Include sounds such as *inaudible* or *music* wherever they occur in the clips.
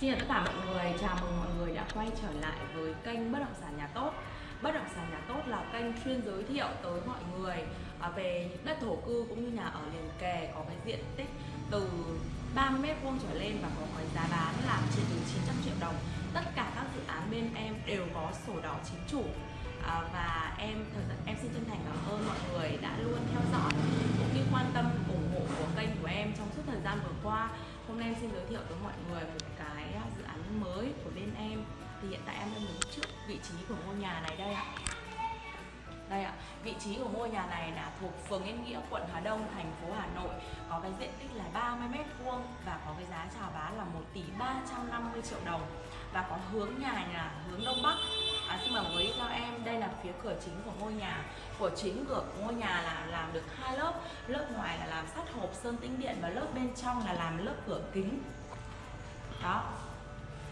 Xin chào tất cả mọi người, chào mừng mọi người đã quay trở lại với kênh Bất động sản nhà tốt. Bất động sản nhà tốt là kênh chuyên giới thiệu tới mọi người à, về những đất thổ cư cũng như nhà ở liền kề có cái diện tích từ 30m vuông trở lên và có cái giá bán là chỉ từ 900 triệu đồng. Tất cả các dự án bên em đều có sổ đỏ chính chủ. À, và em thời em xin chân thành cảm ơn mọi người đã luôn theo dõi cũng như quan tâm ủng hộ của kênh của em trong suốt thời gian vừa qua hôm nay em xin giới thiệu tới mọi người một cái à, dự án mới của bên em. Thì hiện tại em đang đứng trước vị trí của ngôi nhà này đây ạ. Đây ạ, vị trí của ngôi nhà này là thuộc phường Yên Nghĩa, quận Hà Đông, thành phố Hà Nội. Có cái diện tích là 30 mét vuông và có cái giá chào bán là 1 tỷ 350 triệu đồng. Và có hướng nhà là hướng Đông Bắc à, Xin mời quý theo em, đây là phía cửa chính của ngôi nhà. Của chính cửa của ngôi nhà là làm được hai lớp. Lớp ngoài là làm sắt hộp sơn tĩnh điện và lớp bên trong là làm lớp cửa kính. Đó,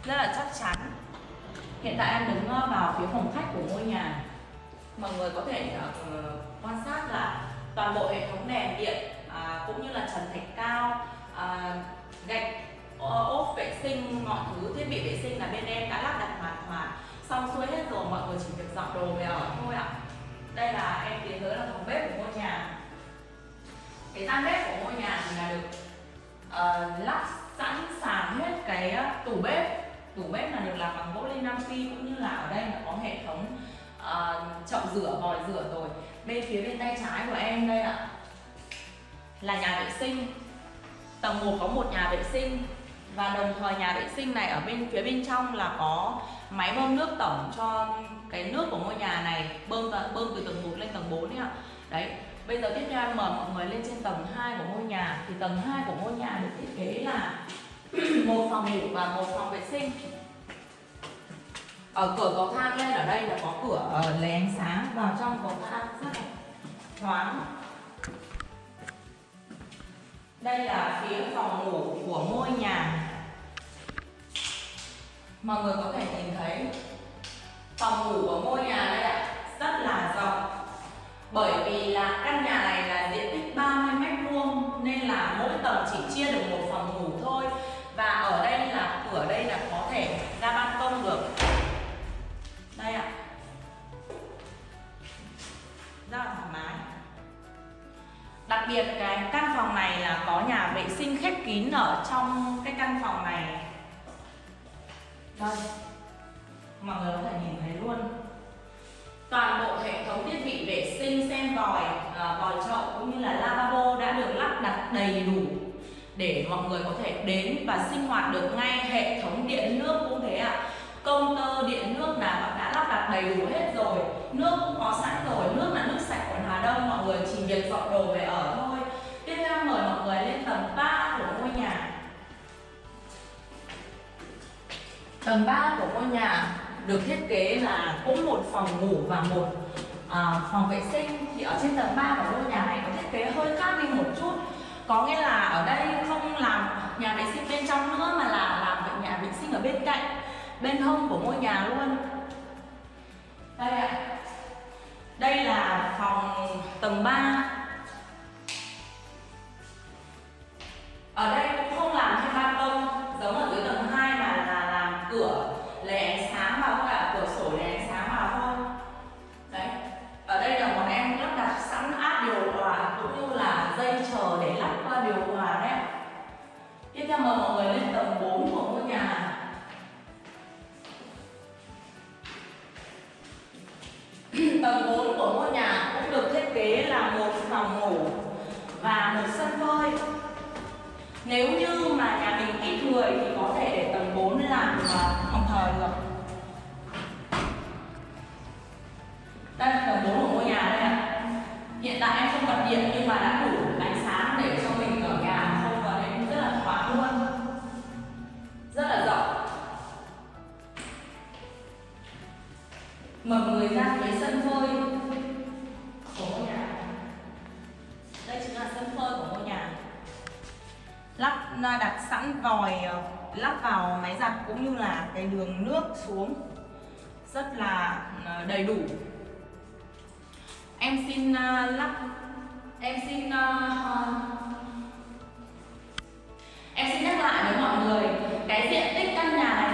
rất là chắc chắn. Hiện tại em đứng ờ, vào phía phòng khách của ngôi nhà. Mọi người có thể uh, quan sát là toàn bộ hệ thống đèn điện uh, cũng như là trần thạch cao uh, gạch ờ, ốp vệ sinh mọi thứ thiết bị vệ sinh là bên em đã lắp đặt xong xuôi hết rồi mọi người chỉ việc dọn đồ về ở thôi ạ. Đây là em tiến tới là phòng bếp của ngôi nhà. Cái gian bếp của ngôi nhà thì là được uh, lắp sẵn sàng hết cái ờ, tủ bếp. Tủ bếp là được làm bằng gỗ lim nam phi cũng như là ở đây là có hệ thống uh, chậu rửa vòi rửa rồi. Bên phía bên tay trái của em đây ạ là nhà vệ sinh. Tầng 1 có một nhà vệ sinh và đồng thời nhà vệ sinh này ở bên, phía bên trong là có máy bơm nước tổng cho cái nước của ngôi nhà này bơm bơm từ tầng 1 lên tầng 4 đấy ạ. Đấy, bây giờ tiếp theo em mời mọi người lên trên tầng 2 của ngôi nhà. Thì tầng 2 của ngôi nhà được thiết kế là *clears throat* một phòng ngủ và một phòng vệ sinh. Ở cửa cầu thang lên, ở đây là có cửa ờ, lấy ánh sáng vào trong cầu thang rất là thoáng. Đây là phía phòng ngủ của ngôi nhà mọi người có thể nhìn thấy phòng ngủ của ngôi nhà đây ạ, rất là rộng. Bởi vì là căn nhà này là diện tích 30 mét vuông, nên là mỗi tầng chỉ chia được một phòng ngủ thôi. Và ở đây là, cửa đây là có thể ra ban công được. Đây ạ. Rất là thoải mái. Đặc biệt cái căn phòng này là có nhà vệ sinh khép kín ở trong cái căn phòng này đây mọi người có thể nhìn thấy luôn. Toàn bộ hệ thống thiết bị vệ sinh sen vòi à, vòi chậu cũng như là lavabo đã được lắp đặt đầy đủ để mọi người có thể đến và sinh hoạt được ngay. Hệ thống điện nước cũng thế ạ. À công tơ điện nước là đã lắp đặt đầy đủ hết rồi. Nước cũng có sẵn rồi. Nước là nước sạch của Hà Đông. Mọi người chỉ việc dọn đồ về ở thôi. Tiếp theo mời mọi người lên tầng tầng 3 của ngôi nhà được thiết kế là cũng một phòng ngủ và một à, phòng vệ sinh. Thì ở trên tầng 3 của ngôi nhà này có thiết kế hơi khác đi một chút. Có nghĩa là ở đây không làm nhà vệ sinh bên trong nữa mà là làm nhà vệ sinh ở bên cạnh bên hông của ngôi nhà luôn. Đây ạ. Đây là phòng tầng 3 cửa lấy ánh sáng vào thôi ạ cửa sổ lấy ánh sáng vào thôi. Đấy, ở đây là bọn em lắp đặt sẵn áp điều hòa cũng như là dây chờ để lắp qua điều hòa đấy tiếp theo mời mọi người lên tầng 4 của ngôi nhà. *clears throat* Tầng 4 của ngôi nhà cũng được thiết kế là một phòng ngủ và một sân phơi nếu như mà nhà mình ít người thì có thể để 4 làm à, phòng thờ được. Đây là tầng 4 của ngôi nhà đây ạ. Hiện tại em không bật điện nhưng mà đã đủ ánh sáng để cho mình ở nhà không và cũng rất là thoáng luôn. Rất là rộng. Mở người ra phía sân phơi của ngôi nhà. Đây chính là sân phơi của ngôi nhà. Lắp à, đặt sẵn vòi à, lắp vào máy giặt cũng như là cái đường nước xuống. Rất là ờ, đầy đủ. Em xin ờ, lắp, em xin ờ, em xin nhắc lại với mọi người, cái diện tích căn nhà này